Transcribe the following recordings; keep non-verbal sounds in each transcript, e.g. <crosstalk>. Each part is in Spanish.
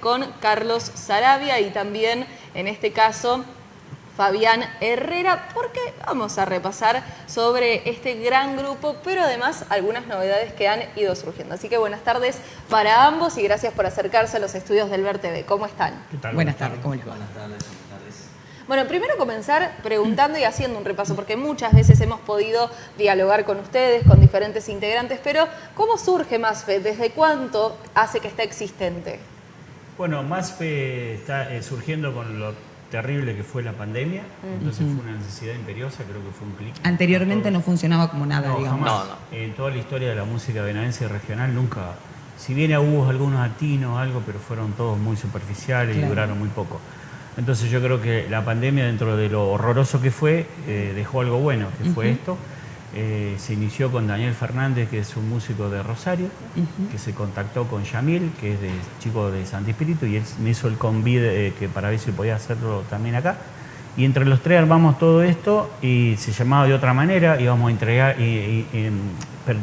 con Carlos Sarabia y también, en este caso, Fabián Herrera, porque vamos a repasar sobre este gran grupo, pero además algunas novedades que han ido surgiendo. Así que buenas tardes para ambos y gracias por acercarse a los estudios del Ver TV. ¿Cómo están? ¿Qué tal? Buenas tardes, ¿cómo les va? Buenas tardes, buenas tardes. Bueno, primero comenzar preguntando y haciendo un repaso, porque muchas veces hemos podido dialogar con ustedes, con diferentes integrantes, pero ¿cómo surge MASFE? ¿Desde cuánto hace que está existente? Bueno, MASFE está eh, surgiendo con lo terrible que fue la pandemia, entonces fue una necesidad imperiosa, creo que fue un clic. Anteriormente no funcionaba como nada, No, digamos. jamás. No, no. En toda la historia de la música venadense regional nunca, si bien hubo algunos atinos, algo, pero fueron todos muy superficiales y duraron muy poco. Entonces yo creo que la pandemia, dentro de lo horroroso que fue, eh, dejó algo bueno, que fue esto. Eh, se inició con Daniel Fernández, que es un músico de Rosario, que se contactó con Yamil, que es de, chico de Santi Espíritu, y él me hizo el convite eh, que para ver si podía hacerlo también acá. Y entre los tres armamos todo esto y se llamaba de otra manera, íbamos a entregar, y, y- y, per-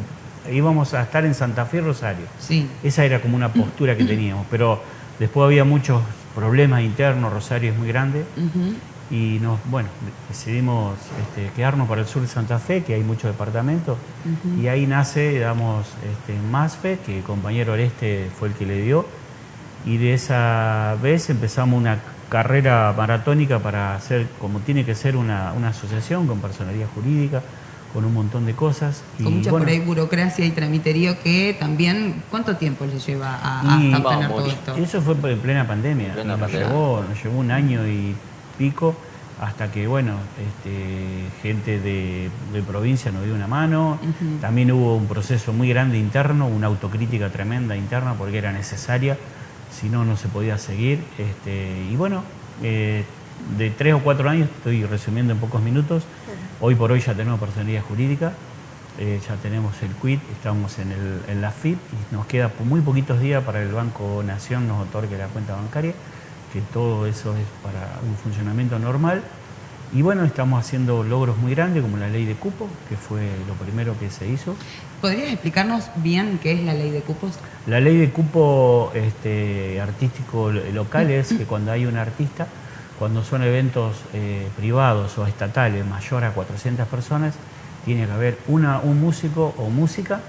íbamos a estar en Santa Fe y Rosario. Sí. Esa era como una postura que teníamos, pero después había muchos problemas internos, Rosario es muy grande. Y nos, bueno, decidimos este, quedarnos para el sur de Santa Fe, que hay muchos departamentos, y ahí nace, damos este, MASFE, que el compañero Oreste fue el que le dio, y de esa vez empezamos una carrera maratónica para hacer, como tiene que ser, una, una asociación con personalidad jurídica, con un montón de cosas. Con y, mucha bueno, por ahí burocracia y tramiterío que también, ¿cuánto tiempo le lleva a, a- Y- a obtener Vamos, todo y esto? Eso fue en plena pandemia. Plena y nos, pandemia. llevó, nos llevó un año y pico hasta que, bueno, este, gente de, de provincia nos dio una mano. También hubo un proceso muy grande interno, una autocrítica tremenda interna porque era necesaria, si no, no se podía seguir. Este, y bueno, eh, de tres o cuatro años, estoy resumiendo en pocos minutos, hoy por hoy ya tenemos personalidad jurídica. Eh, ya tenemos el quit, estamos en, el, en la FIP y nos queda muy poquitos días para que el Banco Nación nos otorgue la cuenta bancaria, que todo eso es para un funcionamiento normal. Y bueno, estamos haciendo logros muy grandes como la ley de cupo, que fue lo primero que se hizo. ¿Podrías explicarnos bien qué es la ley de cupos? La ley de cupo este, artístico lo- local es que cuando hay un artista, cuando son eventos eh, privados o estatales mayor a 400 personas, tiene que haber una, un músico o música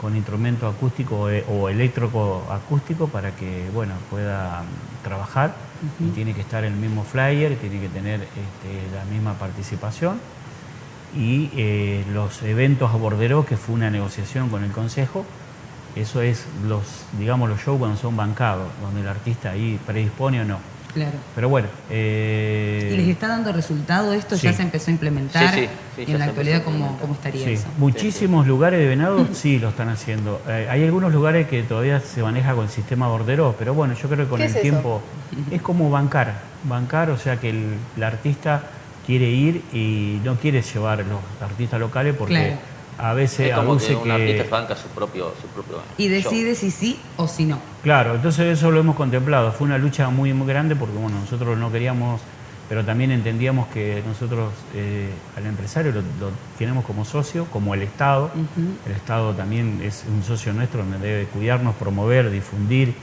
con instrumento acústico e- o eléctrico acústico para que bueno, pueda trabajar. Y tiene que estar el mismo flyer, tiene que tener este, la misma participación. Y eh, los eventos a borderos, que fue una negociación con el Consejo, eso es los, digamos, los shows cuando son bancados, donde el artista ahí predispone o no. Claro. Pero bueno, eh, ¿Y les está dando resultado esto? ¿Ya se empezó a implementar? Sí, sí, sí, ¿Y en la actualidad cómo, cómo estaría sí, eso? muchísimos lugares de Venado <laughs> sí lo están haciendo. Eh, hay algunos lugares que todavía se maneja con el sistema bordero, pero bueno, yo creo que con ¿Qué el es eso? tiempo es como bancar. Bancar, o sea que el, el artista quiere ir y no quiere llevar los artistas locales porque Claro. A veces Es como que un que... artista banca su propio, su propio Y show. decide si sí o si no. Claro, entonces eso lo hemos contemplado. Fue una lucha muy, muy grande porque bueno, nosotros no queríamos, pero también entendíamos que nosotros eh, al empresario lo, lo tenemos como socio, como el Estado. El Estado también es un socio nuestro donde debe cuidarnos, promover, difundir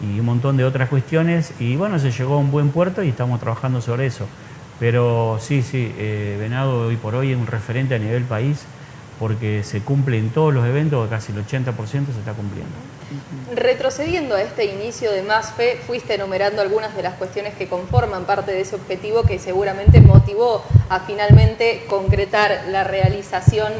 y un montón de otras cuestiones. Y bueno, se llegó a un buen puerto y estamos trabajando sobre eso. Pero sí, sí, eh, Venado hoy por hoy es un referente a nivel país porque se cumple en todos los eventos, casi el 80% se está cumpliendo. Retrocediendo a este inicio de MASFE, fuiste enumerando algunas de las cuestiones que conforman parte de ese objetivo que seguramente motivó a finalmente concretar la realización,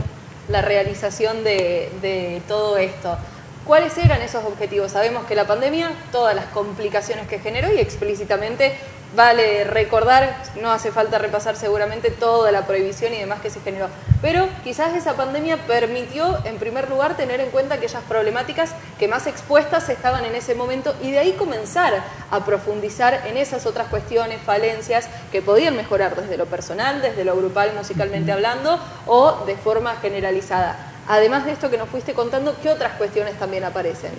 la realización de, de todo esto. ¿Cuáles eran esos objetivos? Sabemos que la pandemia, todas las complicaciones que generó y explícitamente vale recordar, no hace falta repasar seguramente toda la prohibición y demás que se generó, pero quizás esa pandemia permitió en primer lugar tener en cuenta aquellas problemáticas que más expuestas estaban en ese momento y de ahí comenzar a profundizar en esas otras cuestiones, falencias que podían mejorar desde lo personal, desde lo grupal musicalmente hablando o de forma generalizada. Además de esto que nos fuiste contando, ¿qué otras cuestiones también aparecen?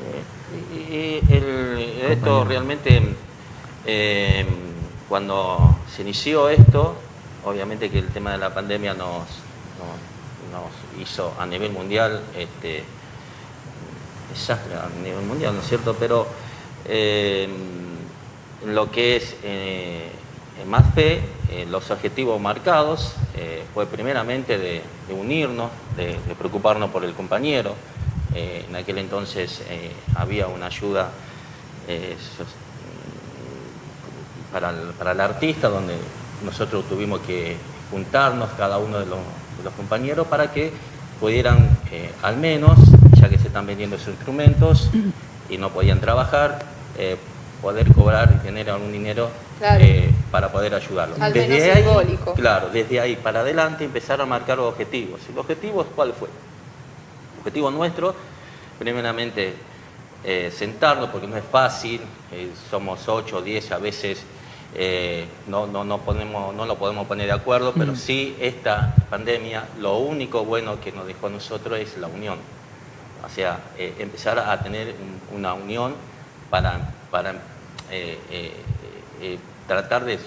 Y- y el- esto realmente, eh, cuando se inició esto, obviamente que el tema de la pandemia nos, hizo a nivel mundial este, desastre a nivel mundial, ¿no es cierto? Pero eh, lo que es eh, en más fe, los objetivos marcados fue primeramente de, unirnos, de, preocuparnos por el compañero. en aquel entonces había una ayuda para para el artista donde nosotros tuvimos que juntarnos cada uno de los, compañeros para que pudieran eh, al menos, ya que se están vendiendo sus instrumentos y no podían trabajar, eh, poder cobrar y tener algún dinero eh, para poder ayudarlos. Al desde ahí, Claro, desde ahí para adelante empezar a marcar los objetivos. ¿Y los objetivos cuál fue? El objetivo nuestro, primeramente, sentarnos, porque no es fácil, somos 8 o 10 a veces eh, no, no, no, ponemos, no lo podemos poner de acuerdo, pero sí esta pandemia, lo único bueno que nos dejó a nosotros es la unión. O sea, eh, empezar a tener una unión para, para eh, tratar de,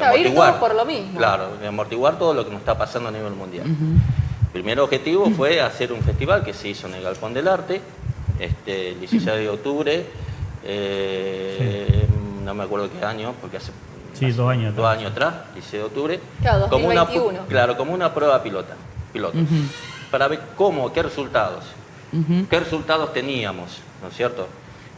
amortiguar. por lo mismo. Claro, de amortiguar todo lo que nos está pasando a nivel mundial. El primer objetivo fue hacer un festival que se hizo en el Galpón del Arte, este, el 16 de octubre no me acuerdo qué año, porque hace, dos años dos años atrás, 16 de octubre, claro, como una, claro, como una prueba pilota, piloto, para ver cómo, qué resultados, qué resultados teníamos, ¿no es cierto?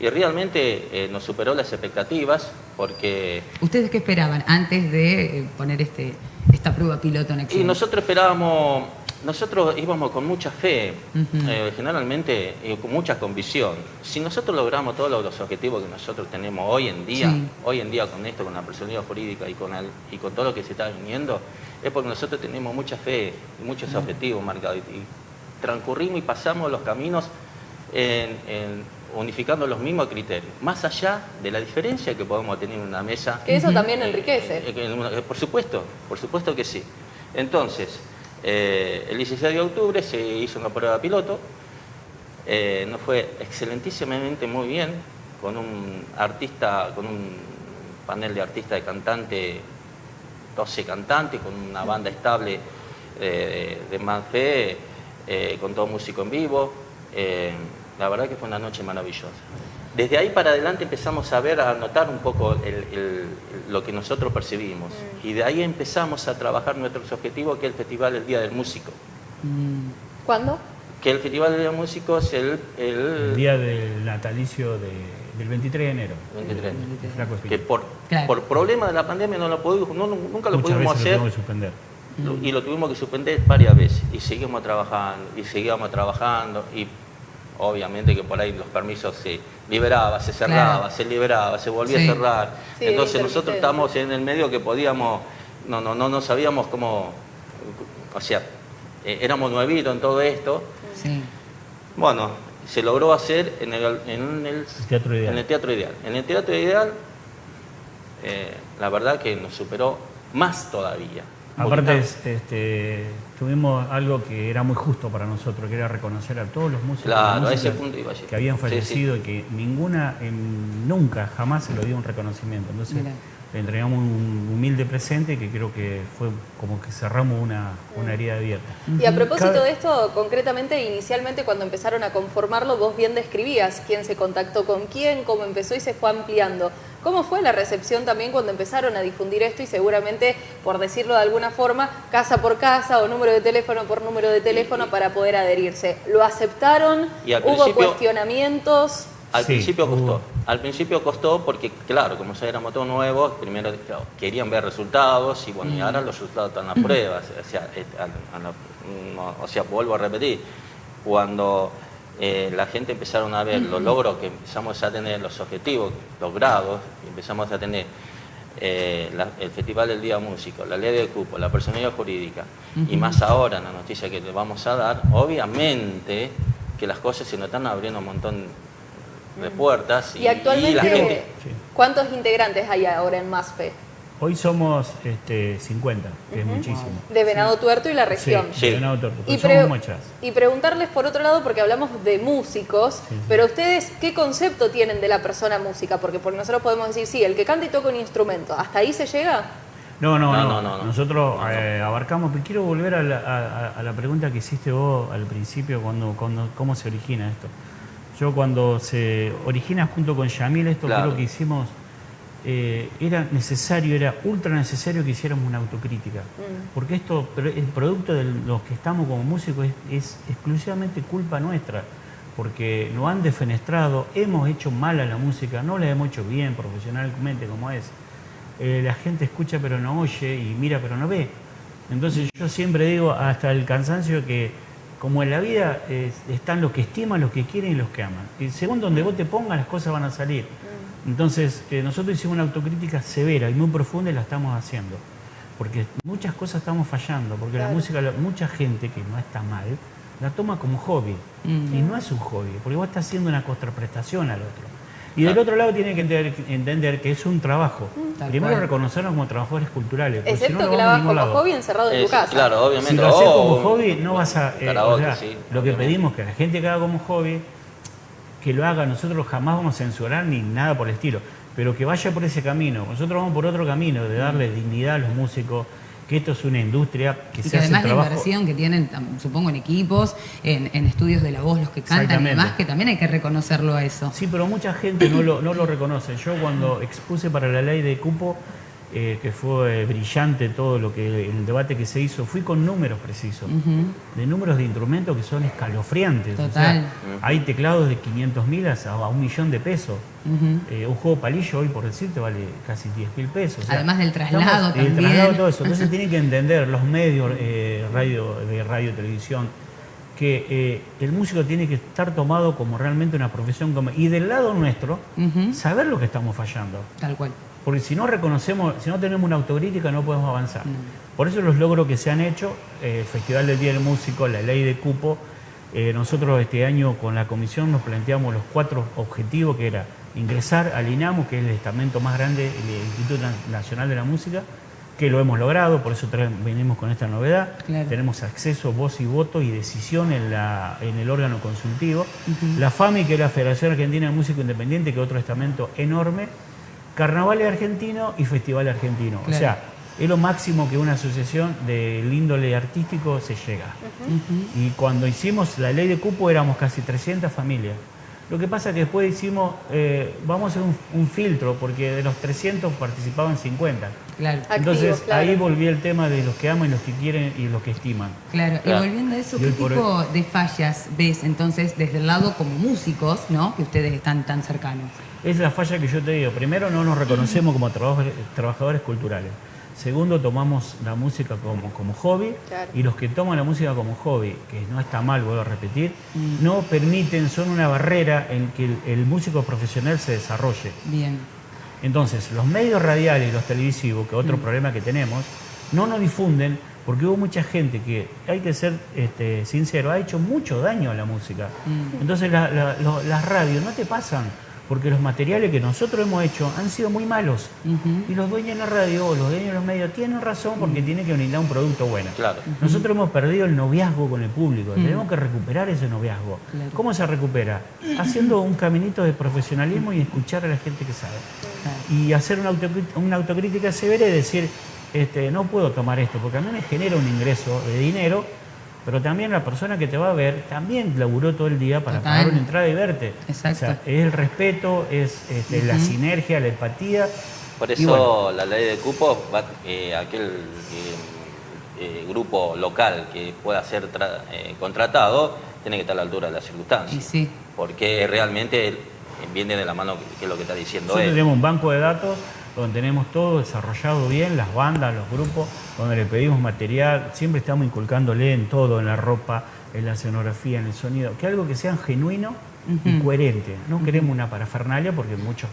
Y realmente eh, nos superó las expectativas porque... ¿Ustedes qué esperaban antes de eh, poner este, esta prueba piloto en acción? Y nosotros esperábamos nosotros íbamos con mucha fe, eh, generalmente y con mucha convicción. Si nosotros logramos todos los objetivos que nosotros tenemos hoy en día, hoy en día con esto, con la personalidad jurídica y con, y con todo lo que se está viniendo, es porque nosotros tenemos mucha fe y muchos objetivos marcados. Y, transcurrimos y pasamos los caminos en, unificando los mismos criterios, más allá de la diferencia que podemos tener en una mesa. Que eso también enriquece. Eh, eh, por supuesto, por supuesto que sí. Entonces, eh, el 16 de octubre se hizo una prueba piloto, eh, nos fue excelentísimamente muy bien, con un artista, con un panel de artistas de cantante, 12 cantantes, con una banda estable eh, de más fe, con todo músico en vivo. la verdad que fue una noche maravillosa. Desde ahí para adelante empezamos a ver, a notar un poco lo que nosotros percibimos. Mm. Y de ahí empezamos a trabajar nuestros objetivos, que es el Festival del Día del Músico. Mm. ¿Cuándo? Que el Festival del Día del Músico es el... El, día del natalicio del 23 de enero. 23. que por, por problema de la pandemia no lo pudimos, nunca lo pudimos hacer. Lo suspender. Y lo tuvimos que suspender varias veces. Y seguimos trabajando, y seguíamos trabajando. Y obviamente que por ahí los permisos se liberaba, se cerraba, se liberaba, se volvía a cerrar. Entonces nosotros estamos en el medio que podíamos, no, no, no, no sabíamos cómo, o sea, eh, éramos nuevitos en todo esto. Bueno, se logró hacer en el, en el, teatro, ideal. en el teatro Ideal. En el Teatro Ideal, eh, la verdad que nos superó más todavía. Aparte, este, tuvimos algo que era muy justo para nosotros, que era reconocer a todos los músicos que habían fallecido y que ninguna, nunca, jamás se lo dio un reconocimiento. Entonces, le entregamos un humilde presente que creo que fue como que cerramos una, una herida abierta. Y a propósito de esto, concretamente, inicialmente cuando empezaron a conformarlo, vos bien describías quién se contactó con quién, cómo empezó y se fue ampliando. ¿Cómo fue la recepción también cuando empezaron a difundir esto y seguramente, por decirlo de alguna forma, casa por casa o número de teléfono por número de teléfono para poder adherirse? ¿Lo aceptaron? ¿Hubo cuestionamientos? Al principio costó. Al principio costó porque, claro, como ya éramos todos nuevos, primero querían ver resultados y bueno, y ahora los resultados están las pruebas. O sea, o sea, vuelvo a repetir, cuando eh, la gente empezaron a ver los logros que empezamos a tener, los objetivos logrados, empezamos a tener eh, el Festival del Día Músico, la ley del cupo, la personalidad jurídica, y más ahora en la noticia que le vamos a dar, obviamente que las cosas se nos están abriendo un montón de puertas. Y, actualmente, ¿cuántos integrantes hay ahora en MASFE? Hoy somos este, 50, que es muchísimo. De Venado Tuerto y la región. Sí, de Venado Tuerto, y, somos muchas. y preguntarles por otro lado, porque hablamos de músicos, pero ustedes, ¿qué concepto tienen de la persona música? Porque, porque nosotros podemos decir, sí, el que canta y toca un instrumento, ¿hasta ahí se llega? No, no, no. no, Nosotros eh, abarcamos, pero quiero volver a la, pregunta que hiciste vos al principio, cuando, cuando, cómo se origina esto. Yo cuando se origina junto con Yamil esto Claro. creo que hicimos, eh, era necesario, era ultra necesario que hiciéramos una autocrítica. Porque esto, el producto de los que estamos como músicos es, es exclusivamente culpa nuestra. Porque nos han defenestrado, hemos hecho mal a la música, no la hemos hecho bien profesionalmente como es. Eh, la gente escucha pero no oye y mira pero no ve. Entonces yo siempre digo hasta el cansancio que como en la vida eh, están los que estiman, los que quieren y los que aman. Y según donde vos te pongas las cosas van a salir. Entonces eh, nosotros hicimos una autocrítica severa y muy profunda y la estamos haciendo. Porque muchas cosas estamos fallando, porque la música, la- mucha gente que no está mal, la toma como hobby. Mm. Y no es un hobby, porque vos estás haciendo una contraprestación al otro. Y del otro lado tiene que entender, entender que es un trabajo. Tal Primero cual. reconocernos como trabajadores culturales. porque si no, Excepto no que la vas como lado. hobby encerrado en tu Es- casa. Claro, obviamente. Si lo haces Oh, como hobby, no vas a. eh, o sea, sí, lo que obviamente. pedimos que la gente que haga como hobby, que lo haga, nosotros jamás vamos a censurar ni nada por el estilo, pero que vaya por ese camino. Nosotros vamos por otro camino, de darle dignidad a los músicos, que esto es una industria que Y se que hace además la trabajo. inversión que tienen, supongo, en equipos, en, en estudios de la voz, los que cantan y demás, que también hay que reconocerlo a eso. Sí, pero mucha gente no lo, no lo reconoce. Yo cuando expuse para la ley de cupo, eh, que fue brillante todo lo que el debate que se hizo, fui con números precisos, de números de instrumentos que son escalofriantes. O sea, Total. hay teclados de 500 mil a, a un millón de pesos. Eh, un juego palillo hoy, por decirte, vale casi 10 mil pesos. O sea, Además del traslado estamos- El también. traslado, todo eso. Entonces tienen que entender los medios eh, radio, de radio y televisión que eh, el músico tiene que estar tomado como realmente una profesión. como- y del lado nuestro, saber lo que estamos fallando. Tal cual. Porque si no reconocemos, si no tenemos una autocrítica, no podemos avanzar. Por eso los logros que se han hecho, eh, el Festival del Día del Músico, la ley de cupo, eh, nosotros este año con la comisión nos planteamos los cuatro objetivos que era ingresar al INAMU, que es el estamento más grande, el Instituto Nacional de la Música, que lo hemos logrado, por eso venimos con esta novedad. Claro. Tenemos acceso, voz y voto y decisión en, la, en el órgano consultivo. La FAMI, que es la Federación Argentina de Músico Independiente, que es otro estamento enorme. Carnavales Argentino y Festival Argentino. Claro. O sea, es lo máximo que una asociación del índole artístico se llega. Y cuando hicimos la ley de cupo éramos casi 300 familias. Lo que pasa que después hicimos, eh, vamos a hacer un, un filtro, porque de los 300 participaban 50. Claro. Entonces claro. ahí volví el tema de los que aman y los que quieren y los que estiman. Claro, y volviendo a eso, ¿qué hoy tipo de fallas ves entonces desde el lado como músicos, ¿no? Que ustedes están tan cercanos. Es la falla que yo te digo. Primero, no nos reconocemos como trabajadores, trabajadores culturales. Segundo, tomamos la música como, como hobby. Claro. Y los que toman la música como hobby, que no está mal, vuelvo a repetir, Mm. no permiten, son una barrera en que el, el músico profesional se desarrolle. Bien. Entonces, los medios radiales y los televisivos, que es Mm. otro problema que tenemos, no nos difunden porque hubo mucha gente que, hay que ser este, sincero, ha hecho mucho daño a la música. Mm. Entonces, la- la- lo- las radios no te pasan porque los materiales que nosotros hemos hecho han sido muy malos. Y los dueños de la radio o los dueños de los medios tienen razón porque tienen que brindar un producto bueno. Claro. Nosotros hemos perdido el noviazgo con el público, tenemos que recuperar ese noviazgo. Claro. ¿Cómo se recupera? Haciendo un caminito de profesionalismo y escuchar a la gente que sabe. Claro. Y hacer una, autocrí- una autocrítica severa y decir, este, no puedo tomar esto, porque a mí me genera un ingreso de dinero, pero también la persona que te va a ver también laburó todo el día para Total. pagar una entrada y verte. Exacto. O sea, es el respeto, es este, la sinergia, la empatía. Por eso bueno. la ley de cupo, va, eh, aquel eh, eh, grupo local que pueda ser tra- eh, contratado, tiene que estar a la altura de las circunstancias. Sí. Porque realmente viene de la mano que, que es lo que está diciendo Nosotros él. tenemos un banco de datos donde tenemos todo desarrollado bien, las bandas, los grupos, donde le pedimos material, siempre estamos inculcándole en todo, en la ropa, en la escenografía, en el sonido, que algo que sea genuino y coherente. No queremos una parafernalia porque muchos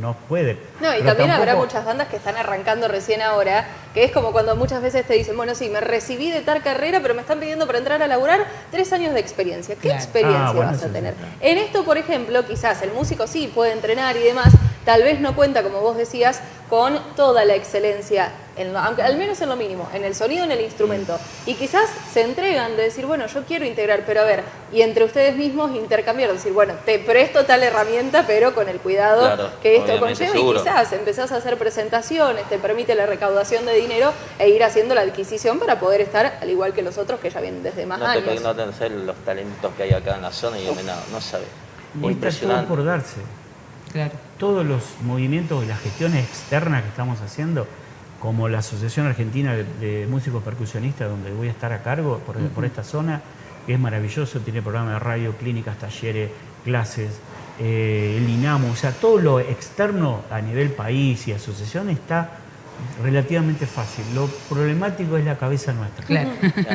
no pueden. No, y Pero también habrá muchas bandas que están arrancando recién ahora, que es como cuando muchas veces te dicen, bueno, sí, me recibí de tal carrera, pero me están pidiendo para entrar a laburar tres años de experiencia. ¿Qué Claro. experiencia Ah, bueno, vas a sí, tener? claro. En esto, por ejemplo, quizás el músico sí puede entrenar y demás, tal vez no cuenta, como vos decías, con toda la excelencia, en lo- aunque, al menos en lo mínimo, en el sonido, en el instrumento. Y quizás se entregan de decir, bueno, yo quiero integrar, pero a ver, y entre ustedes mismos intercambiar, decir, bueno, te presto tal herramienta, pero con el cuidado Claro, que esto conlleva y quizás empezás a hacer presentaciones, te permite la recaudación de dinero e ir haciendo la adquisición para poder estar al igual que los otros que ya vienen desde más No te, años. no te los talentos que hay acá en la zona y yo me- no, no sabes. Todo por darse. Claro. Todos los movimientos y las gestiones externas que estamos haciendo, como la Asociación Argentina de, Músicos Percusionistas, donde voy a estar a cargo por, por esta zona, que es maravilloso, tiene programas de radio, clínicas, talleres, clases, eh, el INAMO, o sea, todo lo externo a nivel país y asociación está relativamente fácil. Lo problemático es la cabeza nuestra. Claro.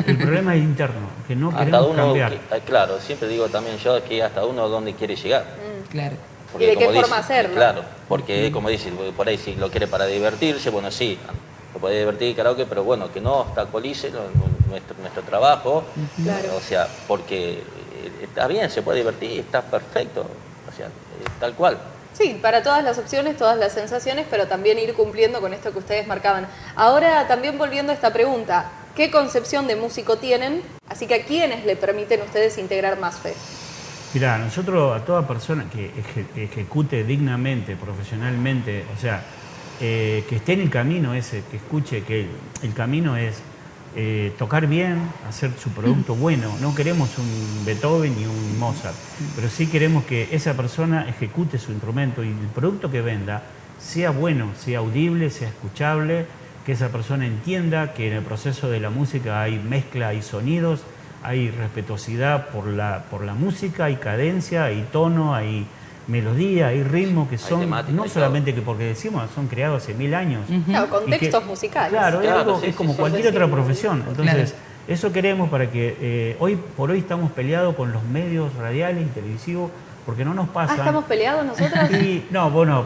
El problema es interno, que no queremos cambiar. claro, siempre digo también yo que hasta uno dónde quiere llegar. Mm. Claro. ¿Y de qué forma hacerlo? Claro, porque como dices, por ahí si lo quiere para divertirse, bueno, sí, lo puede divertir karaoke, pero bueno, que no obstaculice nuestro, nuestro trabajo. O sea, porque eh, está bien, se puede divertir, está perfecto, o sea, tal cual. Sí, para todas las opciones, todas las sensaciones, pero también ir cumpliendo con esto que ustedes marcaban. Ahora también volviendo a esta pregunta, ¿qué concepción de músico tienen? Así que a quiénes le permiten ustedes integrar más fe. Mira, nosotros a toda persona que ejecute dignamente, profesionalmente, o sea, eh, que esté en el camino ese, que escuche que el camino es eh, tocar bien, hacer su producto bueno. No queremos un Beethoven ni un Mozart, pero sí queremos que esa persona ejecute su instrumento y el producto que venda sea bueno, sea audible, sea escuchable, que esa persona entienda que en el proceso de la música hay mezcla, hay sonidos, hay respetuosidad por la, por la música, hay cadencia, hay tono, hay melodía y ritmo que son, no solamente que porque decimos, son creados hace mil años. Claro, contextos musicales. Claro, es, como cualquier otra profesión. Entonces, eso queremos para que eh, hoy por hoy estamos peleados con los medios radiales y televisivos porque no nos pasa. Ah, ¿estamos peleados nosotros? no, bueno,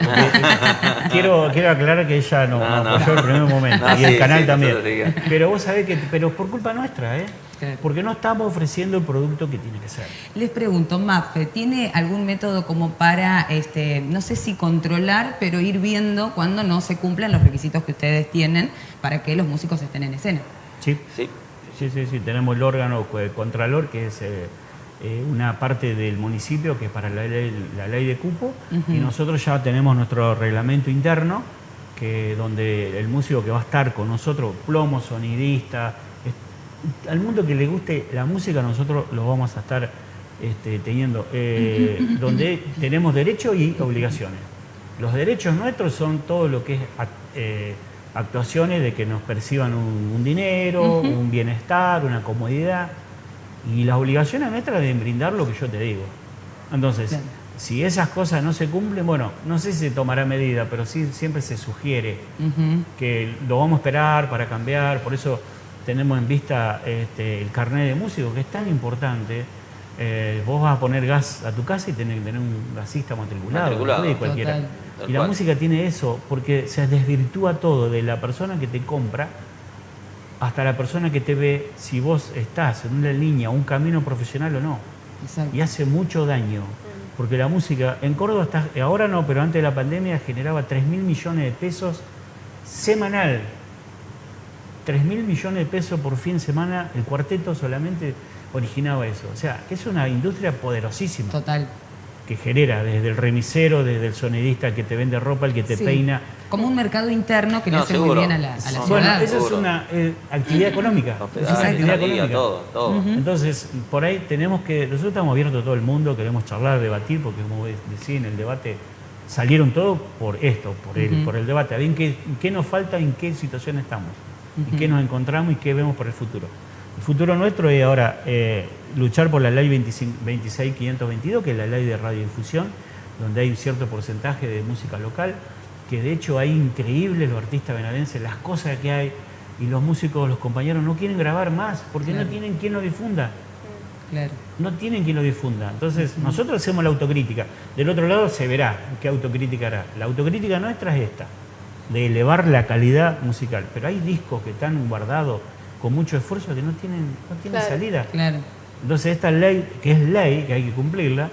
quiero, quiero aclarar que ella no, apoyó el primer momento y el canal también. Pero vos sabés que, pero por culpa nuestra, ¿eh? Porque no estamos ofreciendo el producto que tiene que ser. Les pregunto, Mafe, ¿tiene algún método como para, este, no sé si controlar, pero ir viendo cuando no se cumplan los requisitos que ustedes tienen para que los músicos estén en escena? Sí, sí, sí, sí, sí. tenemos el órgano contralor que es... Eh, eh, una parte del municipio que es para la ley, la ley de cupo y nosotros ya tenemos nuestro reglamento interno que donde el músico que va a estar con nosotros, plomo, sonidista, al mundo que le guste la música, nosotros lo vamos a estar este, teniendo, eh, <laughs> donde tenemos derechos y obligaciones. Los derechos nuestros son todo lo que es eh, actuaciones de que nos perciban un, dinero, un bienestar, una comodidad, y las obligaciones nuestras de brindar lo que yo te digo. Entonces, si esas cosas no se cumplen, bueno, no sé si se tomará medida, pero sí siempre se sugiere que lo vamos a esperar para cambiar, por eso tenemos en vista este, el carnet de músico, que es tan importante. Eh, vos vas a poner gas a tu casa y tenés que tener un gasista matriculado, cualquiera. Y la música tiene eso, porque se desvirtúa todo, de la persona que te compra hasta la persona que te ve, si vos estás en una línea, un camino profesional o no. Y hace mucho daño, porque la música, en Córdoba está, ahora no, pero antes de la pandemia generaba 3 mil millones de pesos semanal 3 mil millones de pesos por fin de semana, el cuarteto solamente originaba eso. O sea, es una industria poderosísima. Total. Que genera desde el remisero, desde el sonidista que te vende ropa, el que te peina. Como un mercado interno que le hace muy bien a la, a ciudad. Bueno, eso es una eh, actividad económica. es una actividad económica. Todo, todo. Entonces, por ahí tenemos que. Nosotros estamos abiertos a todo el mundo, queremos charlar, debatir, porque como decía en el debate salieron todos por esto, por el, por el debate. A ver qué, qué nos falta, en qué situación estamos y qué nos encontramos y qué vemos por el futuro. El futuro nuestro es ahora eh, luchar por la ley 26522, que es la ley de radiodifusión, donde hay un cierto porcentaje de música local, que de hecho hay increíbles los artistas venadenses, las cosas que hay, y los músicos, los compañeros no quieren grabar más, porque no tienen quien lo difunda. Claro. No tienen quien lo difunda. Entonces, nosotros hacemos la autocrítica. Del otro lado se verá qué autocrítica hará. La autocrítica nuestra es esta de elevar la calidad musical. Pero hay discos que están guardados con mucho esfuerzo que no tienen, no tienen salida. Claro. Entonces esta ley, que es ley, que hay que cumplirla,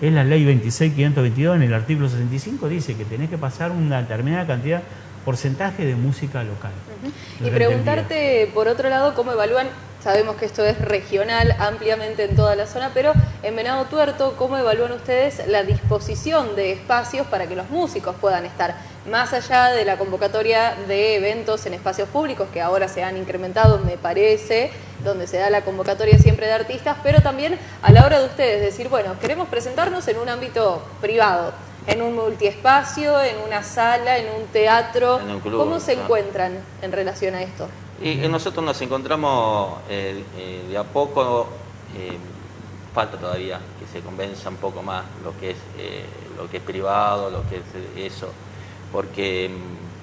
es la ley 26522 en el artículo 65, dice que tenés que pasar una determinada cantidad, porcentaje de música local. Y preguntarte, por otro lado, cómo evalúan Sabemos que esto es regional ampliamente en toda la zona, pero en Venado Tuerto, ¿cómo evalúan ustedes la disposición de espacios para que los músicos puedan estar? Más allá de la convocatoria de eventos en espacios públicos, que ahora se han incrementado, me parece, donde se da la convocatoria siempre de artistas, pero también a la hora de ustedes decir, bueno, queremos presentarnos en un ámbito privado, en un multiespacio, en una sala, en un teatro. ¿Cómo se encuentran en relación a esto? Y, nosotros nos encontramos eh, eh, de a poco, eh, falta todavía que se convenza un poco más lo que es lo que es privado, lo que es eso, porque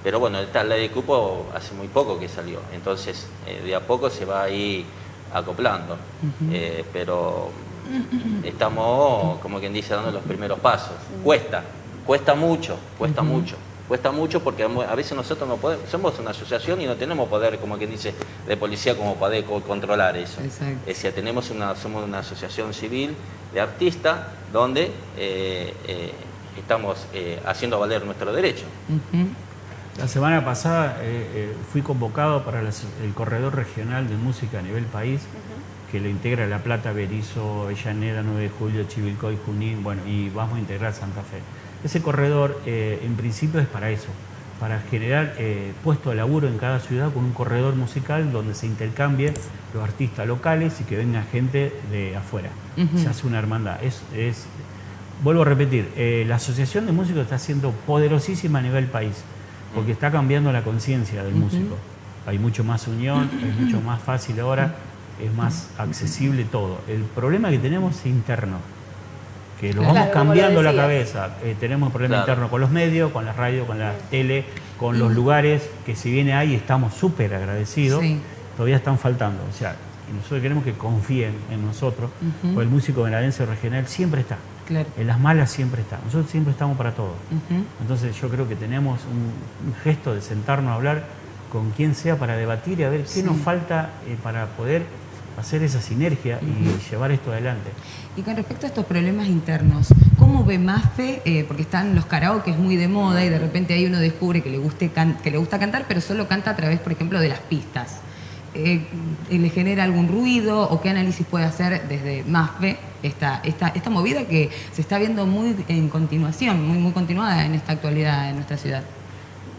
pero bueno, la ley de cupo hace muy poco que salió, entonces de a poco se va ahí acoplando, pero estamos, como quien dice, dando los primeros pasos. Cuesta, cuesta mucho, cuesta mucho. Cuesta mucho porque a veces nosotros no podemos, somos una asociación y no tenemos poder, como quien dice, de policía como poder controlar eso. Es decir, tenemos una, somos una asociación civil de artistas donde eh, eh, estamos eh, haciendo valer nuestro derecho. La semana pasada fui convocado para el corredor regional de música a nivel país que lo integra La Plata, Berizo, Avellaneda, 9 de Julio, Chivilcoy, Junín, bueno, y vamos a integrar Santa Fe. Ese corredor eh, en principio es para eso, para generar eh, puesto de laburo en cada ciudad con un corredor musical donde se intercambien los artistas locales y que venga gente de afuera. Se hace una hermandad. Es, vuelvo a repetir, eh, la Asociación de Músicos está siendo poderosísima a nivel país, porque está cambiando la conciencia del músico. Hay mucho más unión, es mucho más fácil ahora es más accesible todo. El problema que tenemos es interno, que lo vamos cambiando la cabeza. Eh, tenemos un problema interno con los medios, con la radio, con la tele, con los lugares, que si viene ahí estamos súper agradecidos, todavía están faltando. O sea, nosotros queremos que confíen en nosotros, porque el músico venadense regional siempre está. En las malas siempre está. Nosotros siempre estamos para todo. Entonces yo creo que tenemos un, gesto de sentarnos a hablar con quien sea para debatir y a ver qué nos falta eh, para poder hacer esa sinergia y llevar esto adelante. Y con respecto a estos problemas internos, ¿cómo ve Mafe? Eh, porque están los karaoke es muy de moda y de repente ahí uno descubre que le, guste que le gusta cantar, pero solo canta a través, por ejemplo, de las pistas. Eh, ¿Le genera algún ruido o qué análisis puede hacer desde Mafe esta, esta, esta movida que se está viendo muy en continuación, muy, muy continuada en esta actualidad en nuestra ciudad?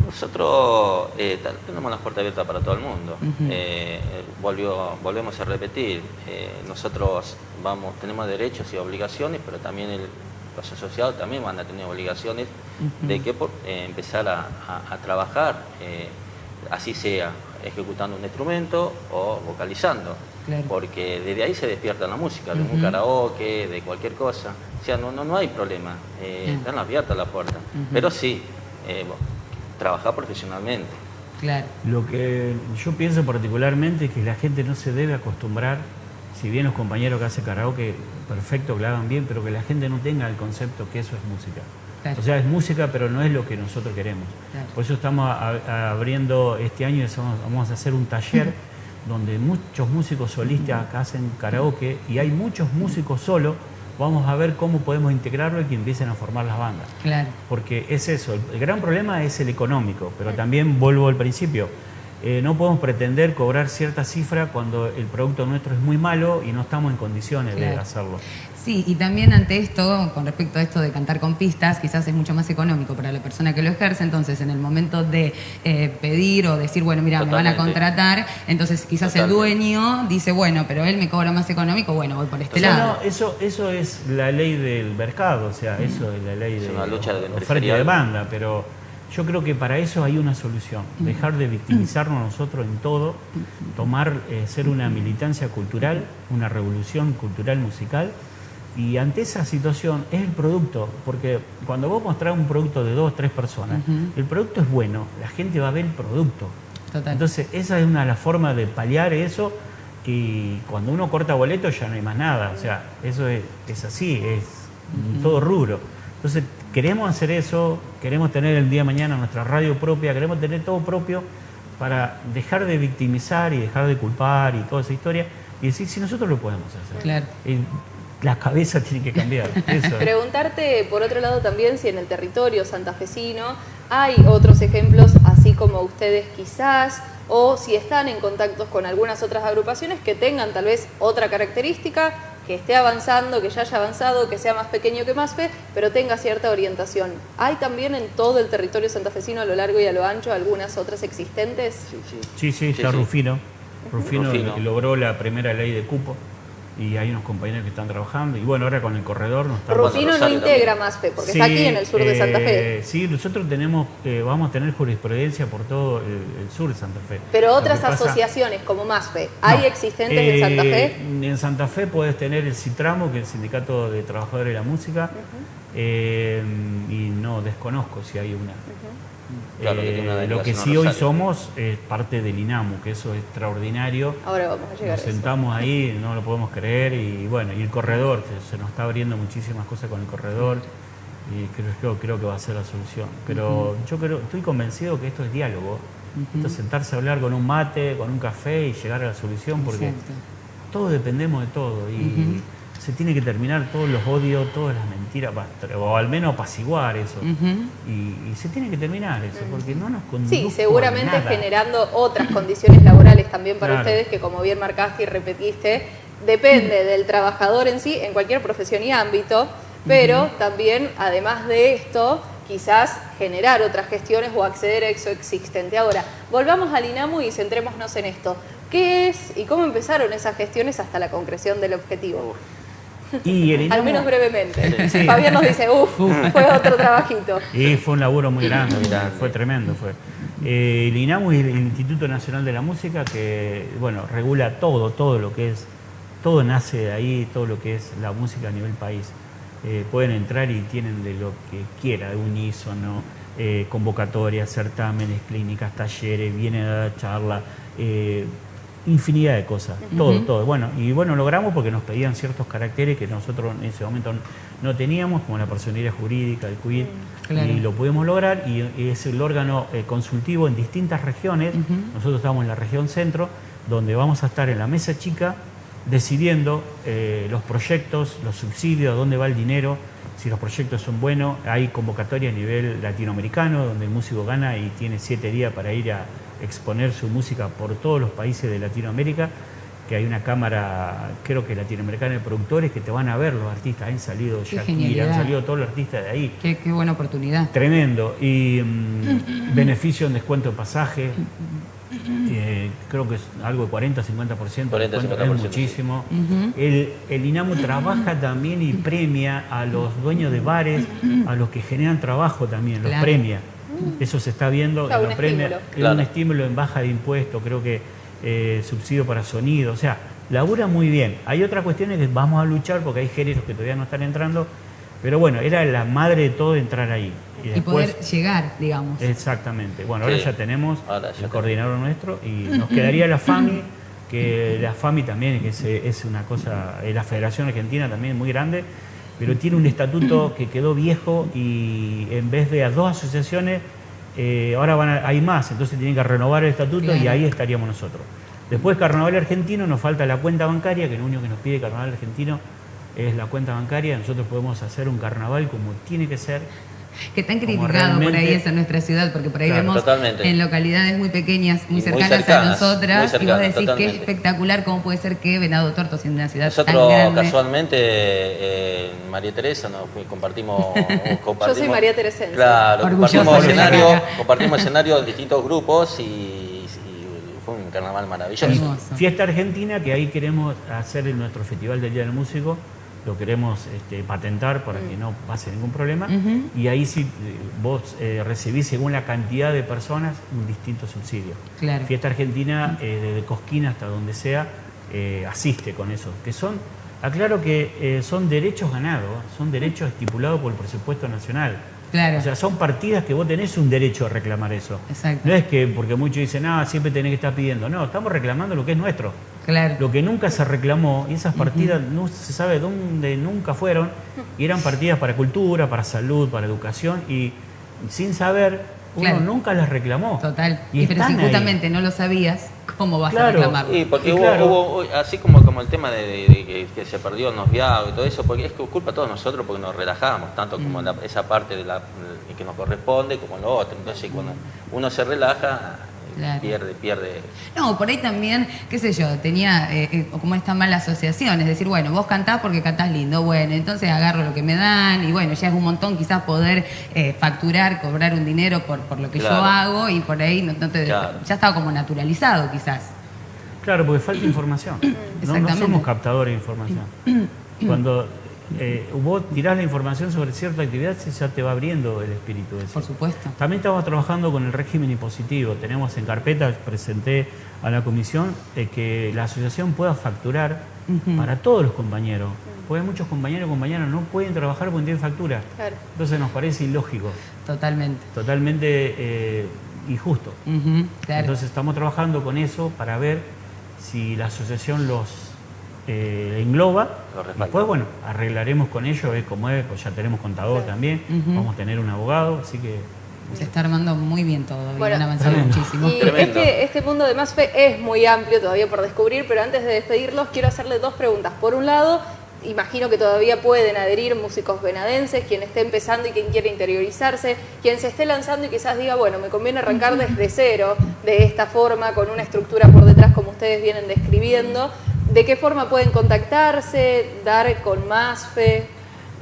Nosotros eh, tenemos las puertas abiertas para todo el mundo. Eh, volvió, volvemos a repetir, eh, nosotros vamos, tenemos derechos y obligaciones, pero también el, los asociados también van a tener obligaciones de que empezar a, trabajar, así sea ejecutando un instrumento o vocalizando. Porque desde ahí se despierta la música, de un karaoke, de cualquier cosa. O sea, no, no, no hay problema, están abiertas las puertas. Pero sí, trabajar profesionalmente. Claro. Lo que yo pienso particularmente es que la gente no se debe acostumbrar, si bien los compañeros que hacen karaoke, perfecto, hagan bien, pero que la gente no tenga el concepto que eso es música. O sea, es música, pero no es lo que nosotros queremos. Por eso estamos abriendo este año, vamos a hacer un taller donde muchos músicos solistas hacen karaoke y hay muchos músicos solos vamos a ver cómo podemos integrarlo y que empiecen a formar las bandas. Claro. Porque es eso, el gran problema es el económico, pero también vuelvo al principio. Eh, no podemos pretender cobrar cierta cifra cuando el producto nuestro es muy malo y no estamos en condiciones de hacerlo. Sí, y también ante esto, con respecto a esto de cantar con pistas, quizás es mucho más económico para la persona que lo ejerce, entonces en el momento de eh, pedir o decir, bueno, mira, me van a contratar, entonces quizás el dueño dice, bueno, pero él me cobra más económico, bueno, voy por este lado. No, eso, eso es la ley del mercado, o sea, eso es la ley de, una lucha de oferta y demanda, pero yo creo que para eso hay una solución, dejar de victimizarnos nosotros en todo, tomar, eh, ser una militancia cultural, una revolución cultural musical, y ante esa situación es el producto, porque cuando vos mostrás un producto de dos, tres personas, el producto es bueno, la gente va a ver el producto. Entonces, esa es una de las formas de paliar eso y cuando uno corta boleto ya no hay más nada. O sea, eso es, así, es todo rubro. Entonces, queremos hacer eso, queremos tener el día de mañana nuestra radio propia, queremos tener todo propio para dejar de victimizar y dejar de culpar y toda esa historia y decir si nosotros lo podemos hacer. Claro la cabeza tiene que cambiar. <laughs> Preguntarte, por otro lado, también si en el territorio santafesino hay otros ejemplos, así como ustedes quizás, o si están en contactos con algunas otras agrupaciones que tengan tal vez otra característica, que esté avanzando, que ya haya avanzado, que sea más pequeño que más fe, pero tenga cierta orientación. ¿Hay también en todo el territorio santafesino, a lo largo y a lo ancho, algunas otras existentes? Sí, sí, sí, está Rufino. Rufino, Rufino. logró la primera ley de cupo y hay unos compañeros que están trabajando. Y bueno, ahora con el corredor nos estamos... Rufino no Rosario integra más fe, porque está aquí en el sur de Santa Fe. eh, Sí, nosotros tenemos, eh, vamos a tener jurisprudencia por todo el, el sur de Santa Fe. Pero otras pasa- asociaciones como más fe, ¿hay No. existentes en Santa Fe? Eh, En Santa Fe puedes tener el Citramo, que es el Sindicato de Trabajadores de la Música, y no desconozco si hay una. Claro, que Eh, tiene una lo que sí hoy somos es parte del INAMU, que eso es extraordinario. Ahora vamos a llegar Nos a eso. sentamos ahí, no lo podemos creer, y bueno, y el corredor, se, se nos está abriendo muchísimas cosas con el corredor, y creo, creo, creo que va a ser la solución. Pero yo creo, estoy convencido que esto es diálogo, esto es sentarse a hablar con un mate, con un café y llegar a la solución, porque Exacto. todos dependemos de todo, y se tiene que terminar todos los odios, todas las mentiras, o al menos apaciguar eso. Y, y se tiene que terminar eso, porque no nos condujo Sí, a seguramente nada. generando otras condiciones laborales también para Claro. ustedes, que como bien marcaste y repetiste, depende del trabajador en sí, en cualquier profesión y ámbito, pero también, además de esto, quizás generar otras gestiones o acceder a eso existente. Ahora, volvamos al INAMU y centrémonos en esto. ¿Qué es y cómo empezaron esas gestiones hasta la concreción del objetivo? Y el Al menos brevemente. Sí. <laughs> Fabián nos dice, uff, fue otro trabajito. Y fue un laburo muy grande, Muy grande. fue tremendo. Fue. Eh, el INAMU es el Instituto Nacional de la Música que bueno, regula todo, todo lo que es, todo nace de ahí, todo lo que es la música a nivel país. Eh, pueden entrar y tienen de lo que quiera, de unísono, eh, convocatorias, certámenes, clínicas, talleres, vienen a dar charla, eh, infinidad de cosas, todo, todo. Bueno, y bueno, logramos porque nos pedían ciertos caracteres que nosotros en ese momento no teníamos, como la personería jurídica, el CUID, Claro. y lo pudimos lograr y, es el órgano eh, consultivo en distintas regiones. Nosotros estamos en la región centro, donde vamos a estar en la mesa chica decidiendo eh, los proyectos, los subsidios, dónde va el dinero, si los proyectos son buenos. Hay convocatoria a nivel latinoamericano, donde el músico gana y tiene siete días para ir a exponer su música por todos los países de Latinoamérica que hay una cámara, creo que latinoamericana de productores que te van a ver los artistas, han salido Qué Shakira, han salido todos los artistas de ahí. Qué, qué buena oportunidad. Tremendo. Y mm, <clears throat> beneficio en descuento de pasaje. eh, creo que es algo de 40, 50%. de 40, descuento, 50%, es muchísimo. el, el INAMU trabaja también y premia a los dueños de bares, a los que generan trabajo también, los Claro. premia. Eso se está viendo, Claro, los un premia. estímulo. Es Claro. un estímulo en baja de impuestos, creo que eh, subsidio para sonido, o sea, labura muy bien. Hay otras cuestiones que vamos a luchar porque hay géneros que todavía no están entrando, pero bueno, era la madre de todo entrar ahí. Y poder llegar, digamos. Exactamente. Bueno, ahora ya tenemos Ahora ya el coordinador nuestro y nos quedaría la FAMI, que <coughs> la FAMI también que es, es una cosa, es la Federación Argentina también muy grande, pero tiene un estatuto que quedó viejo y en vez de a dos asociaciones, eh, ahora van a- hay más, entonces tienen que renovar el estatuto y ahí estaríamos nosotros. Después Carnaval Argentino nos falta la cuenta bancaria, que lo único que nos pide Carnaval Argentino es la cuenta bancaria, nosotros podemos hacer un carnaval como tiene que ser. Que tan criticado por ahí es en nuestra ciudad, porque por ahí Claro, vemos totalmente. en localidades muy pequeñas, muy cercanas, a nosotras, y vos decís qué totalmente. espectacular, cómo puede ser que Venado Tuerto, siendo una ciudad tan Nosotros grande. casualmente eh, en María Teresa nos compartimos, <laughs> compartimos Yo soy María Teresense. Claro, Orgullosa compartimos <laughs> escenario, compartimos escenario de distintos grupos y, y fue un carnaval maravilloso. Hermoso. Fiesta Argentina, que ahí queremos hacer en nuestro Festival del Día del Músico, lo queremos este, patentar para que no pase ningún problema. Y ahí sí eh, vos eh, recibís según la cantidad de personas un distinto subsidio. Claro. Fiesta Argentina, eh, desde Cosquín hasta donde sea, eh, asiste con eso. Que son, aclaro que son derechos ganados, son derechos estipulados por el presupuesto nacional. Claro. O sea, son partidas que vos tenés un derecho a reclamar eso. Exacto. No es que, porque muchos dicen, ah, siempre tenés que estar pidiendo. No, estamos reclamando lo que es nuestro. Claro. Lo que nunca se reclamó, y esas partidas no se sabe dónde nunca fueron, y eran partidas para cultura, para salud, para educación, y sin saber, uno Claro. nunca las reclamó. Total. Y, Y pero si ahí. justamente no lo sabías, ¿cómo vas a Claro. reclamarlo? Y porque Y hubo, claro. hubo- así como, como el tema de, de- de que, que se perdió el noviazgo y todo eso, porque es culpa a todos nosotros porque nos relajábamos, tanto como Mm. la- esa parte de la, que nos corresponde como lo otro. Entonces cuando uno se relaja, Claro. pierde, pierde. No, por ahí también, qué sé yo, tenía eh, eh, como esta mala asociación, es decir, bueno, vos cantás porque cantás lindo, bueno, entonces agarro lo que me dan y bueno, ya es un montón quizás poder eh, facturar, cobrar un dinero por, por lo que yo hago y por ahí no, no te- Claro. ya estaba como naturalizado quizás. Claro, porque falta información. <clears throat> No, no somos captadores de información. <clears throat> Cuando eh, vos tirás la información sobre cierta actividad, se- ya te va abriendo el espíritu. Por supuesto. También estamos trabajando con el régimen impositivo. Tenemos en carpeta, presenté a la comisión, eh, que la asociación pueda facturar para todos los compañeros. Porque hay muchos compañeros y compañeras no pueden trabajar porque tienen factura. Claro. Entonces nos parece ilógico, Totalmente. totalmente eh, injusto. Claro. Entonces estamos trabajando con eso para ver si la asociación los eh, engloba. Después, bueno, arreglaremos con ellos, ver cómo es, pues ya tenemos contador también, vamos a tener un abogado, así que Se está armando muy bien todo, bien Bueno, avanzado tremendo. muchísimo. Y este, este mundo de Más Fe es muy amplio todavía por descubrir, pero antes de despedirlos quiero hacerle dos preguntas. Por un lado, imagino que todavía pueden adherir músicos venadenses, quien esté empezando y quien quiere interiorizarse, quien se esté lanzando y quizás diga, bueno, me conviene arrancar desde cero, de esta forma, con una estructura por detrás como ustedes vienen describiendo. ¿De qué forma pueden contactarse, dar con Más Fe?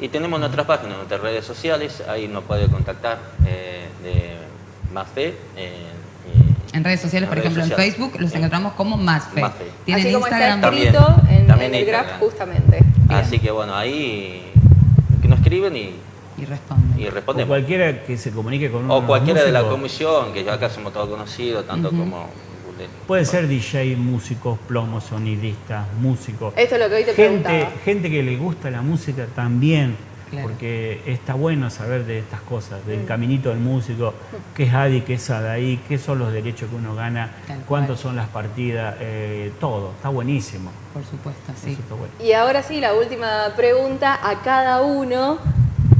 Y tenemos nuestras páginas, nuestras redes sociales, ahí nos puede contactar eh, de Más Fe. eh, En redes sociales, por ejemplo, en. Facebook los Eh, encontramos como Más Fe. Más Fe. Tienen Así como Instagram. está También, escrito en, también en el graph Instagram. justamente. Así que bueno, ahí que nos escriben y, Y responden. y o respondemos. cualquiera que se comunique con uno O cualquiera de la comisión, que ya acá somos todos conocidos, tanto como... Puede ser DJ, músicos, plomos, sonidistas, músicos. Esto es lo que hoy te Gente, preguntaba. gente que le gusta la música también, Claro. porque está bueno saber de estas cosas, del caminito del músico, qué es ADI, qué es ADAI, qué son los derechos que uno gana, Tal cual. cuántos son las partidas, eh, todo, está buenísimo. Por supuesto, sí. Eso está bueno. Y ahora sí, la última pregunta a cada uno,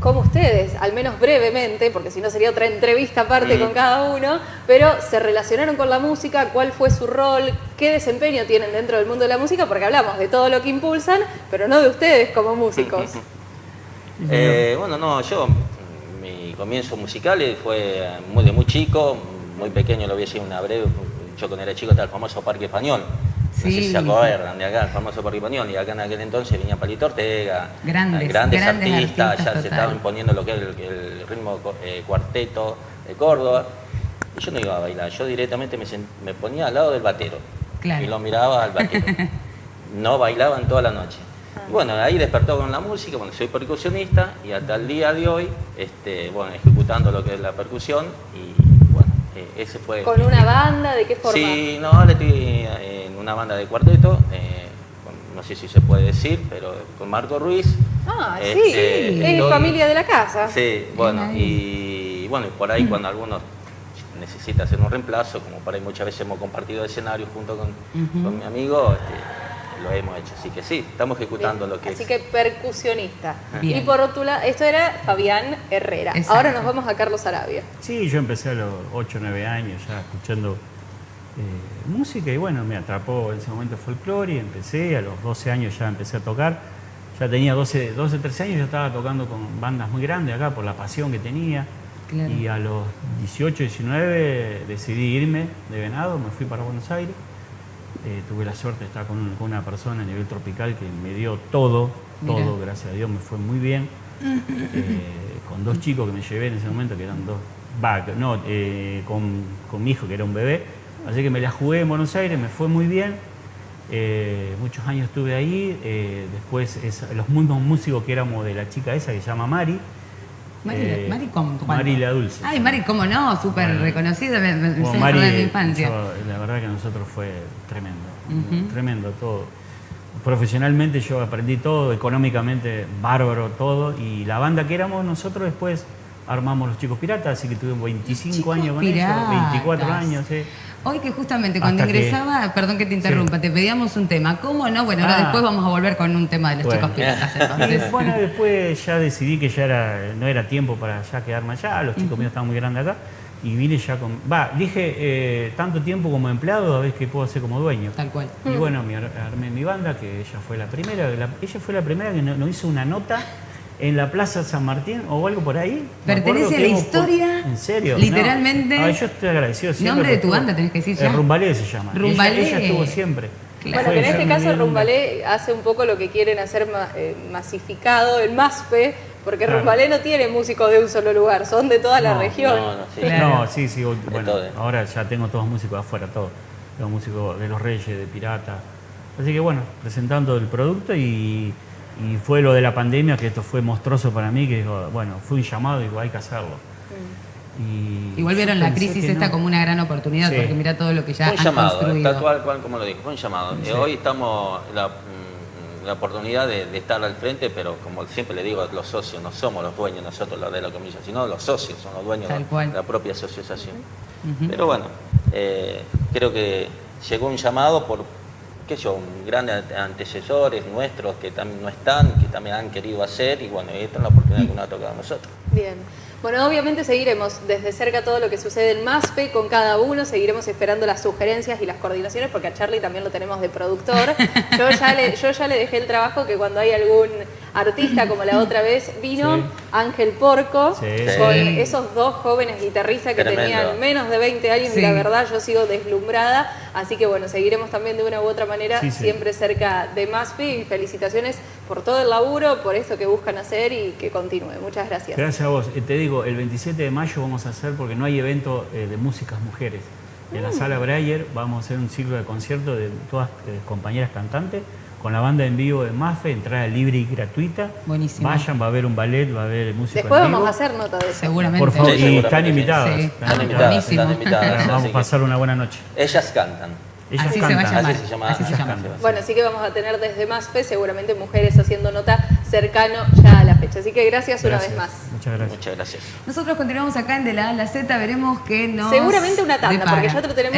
como ustedes, al menos brevemente, porque si no sería otra entrevista aparte Mm. con cada uno, pero se relacionaron con la música, cuál fue su rol, qué desempeño tienen dentro del mundo de la música, porque hablamos de todo lo que impulsan, pero no de ustedes como músicos. <laughs> Eh, bueno, no, yo, mi comienzo musical fue muy de muy chico, muy pequeño, lo voy a decir una breve, yo cuando era chico estaba el famoso Parque Español. No sé Sí. si se acuerdan de acá, el famoso Parque Español, y acá en aquel entonces venía Palito Ortega, Grandes, eh, grandes, grandes artistas, artistas, ya se estaban poniendo lo que es el, el ritmo eh, cuarteto de Córdoba, y yo no iba a bailar, yo directamente me, sent- me ponía al lado del batero Claro. y lo miraba al batero. <laughs> no bailaban toda la noche. Y bueno, ahí despertó con la música, bueno, soy percusionista y hasta el día de hoy, este, bueno, ejecutando lo que es la percusión y eh, ese fue... ¿Con una banda? ¿De qué forma? Sí, no, ahora estoy eh, en una banda de cuarteto, eh, con- no sé si se puede decir, pero con Marco Ruiz. Ah, sí, Este, es estoy- familia de la casa. Sí, bueno, y bueno, y por ahí cuando algunos necesita hacer un reemplazo, como por ahí muchas veces hemos compartido escenario junto con, con mi amigo, este, lo hemos hecho. Así que sí, estamos ejecutando Bien, lo que Así es. que percusionista. Bien. Y por otro lado, esto era Fabián Herrera. Exacto. Ahora nos vamos a Carlos Arabia. Sí, yo empecé a los 8 o 9 años ya escuchando eh, música y bueno, me atrapó en ese momento folclore y empecé, a los 12 años ya empecé a tocar. Ya tenía 12, 12 13 años, ya estaba tocando con bandas muy grandes acá por la pasión que tenía. Claro. Y a los 18, 19 decidí irme de Venado, me fui para Buenos Aires. Eh, tuve la suerte de estar con, un- con una persona a nivel tropical que me dio todo, todo, gracias a Dios, me fue muy bien. <laughs> Eh, con dos chicos que me llevé en ese momento, que eran dos, va, que- no, eh, con, con mi hijo que era un bebé. Así que me la jugué en Buenos Aires, me fue muy bien. Muchos años estuve ahí. después es- los mismos músicos que éramos de la chica esa que se llama Mari. Mari, eh, Mari ¿cómo? Mari la Dulce. Ay, Mari, ¿cómo no? Súper Bueno. reconocida, me, me, Bueno, Mari, de mi infancia. yo- la verdad que a nosotros fue tremendo, tremendo todo. Profesionalmente yo aprendí todo, económicamente bárbaro todo, y la banda que éramos nosotros después armamos los Chicos Piratas, así que tuvimos 25 Chicos años con Piratas. ellos, 24 años. sí. Hoy que justamente cuando Hasta que- ingresaba, perdón que te interrumpa, te pedíamos un tema. ¿Cómo no? Bueno, ahora Ah. después vamos a volver con un tema de los Bueno. chicos piratas. Y bueno, después ya decidí que ya era, no era tiempo para ya quedarme allá, los chicos míos estaban muy grandes acá, y vine ya con... Va, dije eh, tanto tiempo como empleado, a ver qué puedo hacer como dueño. Tal cual. Y bueno, me ar- armé mi banda, que ella fue la primera, la- ella fue la primera que no- nos hizo una nota en la Plaza San Martín o algo por ahí. Pertenece a la historia, En serio. literalmente. No. Ay, yo estoy agradecido siempre. Nombre de tu estuvo- banda tenés que decir Eh, ya. Rumbalé se llama. Rumbalé. Ella, estuvo siempre. Claro. Bueno, que en este caso banda. Rumbalé hace un poco lo que quieren hacer ma- eh, masificado, el MASFE, porque Claro. Rumbalé no tiene músicos de un solo lugar, son de toda la No, región. No, no, sí. Claro. No, sí, sí. Bueno, todo. ahora ya tengo todos músicos de afuera, todo. los músicos de Los Reyes, de Pirata. Así que bueno, presentando el producto y, y fue lo de la pandemia, que esto fue monstruoso para mí, que digo, bueno, fue un llamado y digo, hay que hacerlo. Y Igual vieron la crisis esta no. como una gran oportunidad, Sí. porque mira todo lo que ya Fue un han llamado, construido. tal cual, cual como lo dijo, fue un llamado. Sí. Eh, Hoy estamos la, mm, la oportunidad de, de estar al frente, pero como siempre le digo a los socios, no somos los dueños nosotros los de la comisión, sino los socios son los dueños Tal de la propia asociación. Pero bueno, eh, creo que llegó un llamado por, qué sé yo, grandes antecesores nuestros que también no están, que también han querido hacer, y bueno, esta es la oportunidad que nos ha tocado a nosotros. Bien. Bueno, obviamente seguiremos desde cerca todo lo que sucede en MASPE con cada uno, seguiremos esperando las sugerencias y las coordinaciones, porque a Charlie también lo tenemos de productor. <laughs> Yo ya le, yo ya le dejé el trabajo que cuando hay algún artista, como la otra vez vino, Sí. Ángel Porco, Sí. con esos dos jóvenes guitarristas que Tremendo. tenían menos de 20 años y Sí. la verdad yo sigo deslumbrada, así que bueno, seguiremos también de una u otra manera Sí, sí. siempre cerca de MASPE y felicitaciones por todo el laburo, por esto que buscan hacer y que continúe. Muchas gracias. Gracias a vos. Eh, te digo, el 27 de mayo vamos a hacer, porque no hay evento eh, de músicas mujeres. En Mm. la sala Breyer vamos a hacer un ciclo de conciertos de todas eh, compañeras cantantes con la banda en vivo de MAFE, entrada libre y gratuita. Buenísimo. Vayan, va a haber un ballet, va a haber música Después en vivo. vamos a hacer nota de eso. Seguramente. Por favor, Sí, y seguramente están invitadas. Sí. están Ah, Están invitadas. buenísimo. están invitadas. Bueno, vamos a pasar una buena noche. Ellas cantan. Ellas Así se va a cantan. llamar. Así se llama. Así se llama. Bueno, así que vamos a tener desde MASPE seguramente mujeres haciendo nota cercano ya a la fecha. Así que gracias, una vez más. Muchas gracias. Muchas gracias. Nosotros continuamos acá en De la A a la Z, veremos que nos Seguramente una tanda, porque ya te lo tenemos